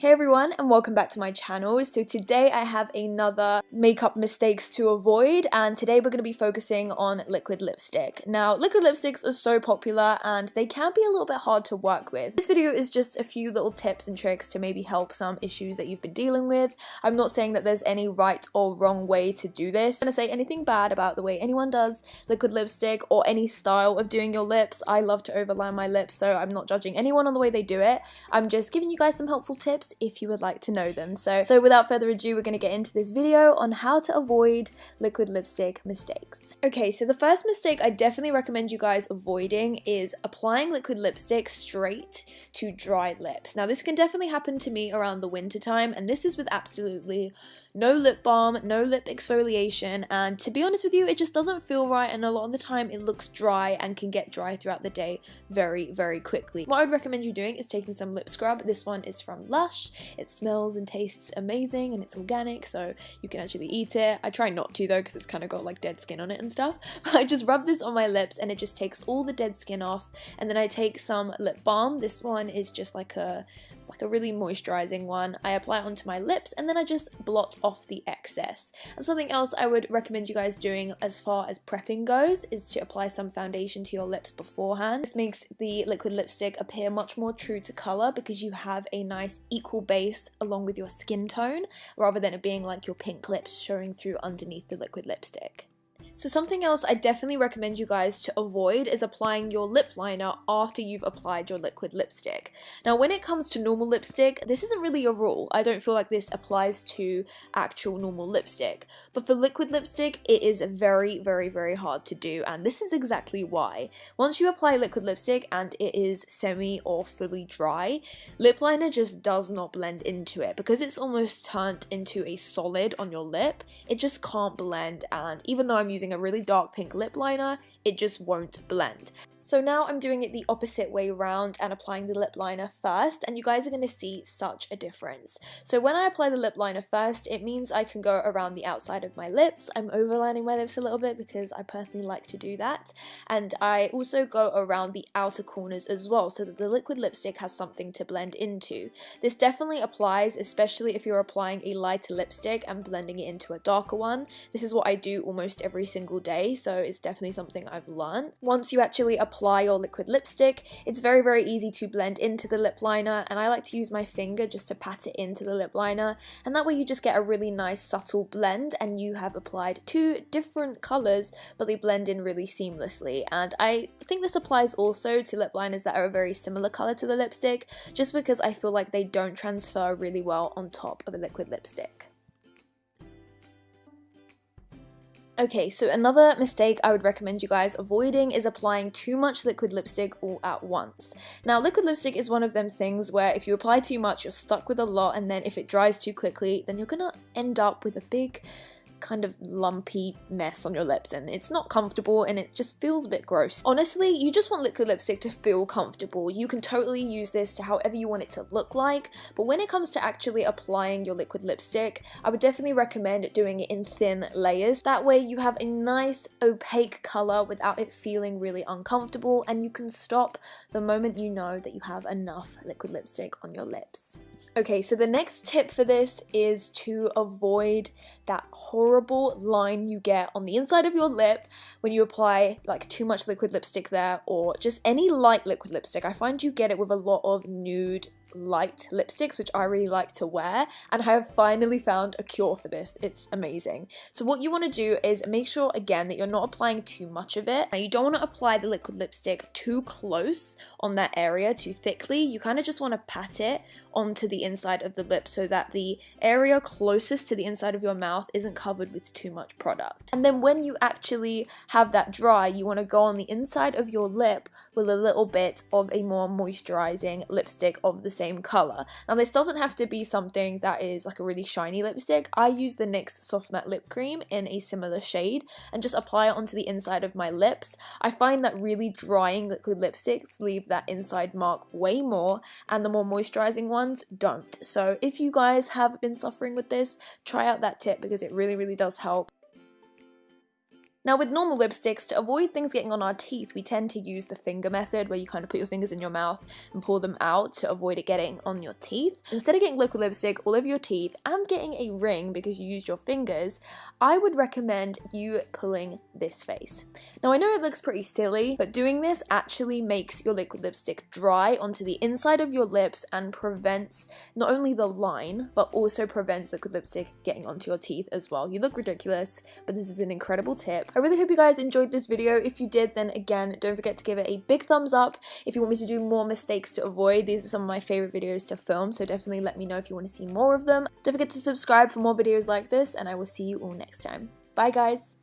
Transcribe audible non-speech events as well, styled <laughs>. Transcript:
Hey everyone and welcome back to my channel. So today I have another makeup mistakes to avoid and today we're going to be focusing on liquid lipstick. Now liquid lipsticks are so popular and they can be a little bit hard to work with. This video is just a few little tips and tricks to maybe help some issues that you've been dealing with. I'm not saying that there's any right or wrong way to do this. I'm not going to say anything bad about the way anyone does liquid lipstick or any style of doing your lips. I love to overline my lips so I'm not judging anyone on the way they do it. I'm just giving you guys some helpful tips if you would like to know them. So, so without further ado, we're going to get into this video on how to avoid liquid lipstick mistakes. Okay, so the first mistake I definitely recommend you guys avoiding is applying liquid lipstick straight to dry lips. Now this can definitely happen to me around the winter time and this is with absolutely no lip balm, no lip exfoliation and to be honest with you, it just doesn't feel right and a lot of the time it looks dry and can get dry throughout the day very, very quickly. What I would recommend you doing is taking some lip scrub. This one is from Lush it smells and tastes amazing and it's organic so you can actually eat it. I try not to though because it's kind of got like dead skin on it and stuff. <laughs> I just rub this on my lips and it just takes all the dead skin off and then I take some lip balm. This one is just like a like a really moisturizing one. I apply it onto my lips and then I just blot off the excess. And something else I would recommend you guys doing as far as prepping goes is to apply some foundation to your lips beforehand. This makes the liquid lipstick appear much more true to color because you have a nice equal equal base along with your skin tone rather than it being like your pink lips showing through underneath the liquid lipstick. So something else I definitely recommend you guys to avoid is applying your lip liner after you've applied your liquid lipstick. Now when it comes to normal lipstick, this isn't really a rule. I don't feel like this applies to actual normal lipstick. But for liquid lipstick, it is very, very, very hard to do and this is exactly why. Once you apply liquid lipstick and it is semi or fully dry, lip liner just does not blend into it because it's almost turned into a solid on your lip. It just can't blend and even though I'm using using a really dark pink lip liner, it just won't blend. So now I'm doing it the opposite way around and applying the lip liner first and you guys are going to see such a difference. So when I apply the lip liner first it means I can go around the outside of my lips. I'm overlining my lips a little bit because I personally like to do that and I also go around the outer corners as well so that the liquid lipstick has something to blend into. This definitely applies especially if you're applying a lighter lipstick and blending it into a darker one. This is what I do almost every single day so it's definitely something I've learned. Once you actually apply apply your liquid lipstick. It's very, very easy to blend into the lip liner and I like to use my finger just to pat it into the lip liner and that way you just get a really nice subtle blend and you have applied two different colours but they blend in really seamlessly and I think this applies also to lip liners that are a very similar colour to the lipstick just because I feel like they don't transfer really well on top of a liquid lipstick. Okay, so another mistake I would recommend you guys avoiding is applying too much liquid lipstick all at once. Now, liquid lipstick is one of them things where if you apply too much, you're stuck with a lot, and then if it dries too quickly, then you're gonna end up with a big kind of lumpy mess on your lips and it's not comfortable and it just feels a bit gross. Honestly, you just want liquid lipstick to feel comfortable. You can totally use this to however you want it to look like, but when it comes to actually applying your liquid lipstick, I would definitely recommend doing it in thin layers. That way you have a nice opaque color without it feeling really uncomfortable and you can stop the moment you know that you have enough liquid lipstick on your lips. Okay, so the next tip for this is to avoid that horrible line you get on the inside of your lip when you apply like too much liquid lipstick there or just any light liquid lipstick. I find you get it with a lot of nude light lipsticks, which I really like to wear, and I have finally found a cure for this. It's amazing. So what you want to do is make sure, again, that you're not applying too much of it. Now, you don't want to apply the liquid lipstick too close on that area, too thickly. You kind of just want to pat it onto the inside of the lip so that the area closest to the inside of your mouth isn't covered with too much product. And then when you actually have that dry, you want to go on the inside of your lip with a little bit of a more moisturizing lipstick of the same color. Now this doesn't have to be something that is like a really shiny lipstick. I use the NYX Soft Matte Lip Cream in a similar shade and just apply it onto the inside of my lips. I find that really drying liquid lipsticks leave that inside mark way more and the more moisturizing ones don't. So if you guys have been suffering with this, try out that tip because it really, really does help. Now with normal lipsticks, to avoid things getting on our teeth, we tend to use the finger method where you kind of put your fingers in your mouth and pull them out to avoid it getting on your teeth. Instead of getting liquid lipstick all over your teeth and getting a ring because you used your fingers, I would recommend you pulling this face. Now I know it looks pretty silly, but doing this actually makes your liquid lipstick dry onto the inside of your lips and prevents not only the line, but also prevents liquid lipstick getting onto your teeth as well. You look ridiculous, but this is an incredible tip. I really hope you guys enjoyed this video. If you did, then again, don't forget to give it a big thumbs up. If you want me to do more mistakes to avoid, these are some of my favorite videos to film, so definitely let me know if you want to see more of them. Don't forget to subscribe for more videos like this, and I will see you all next time. Bye guys!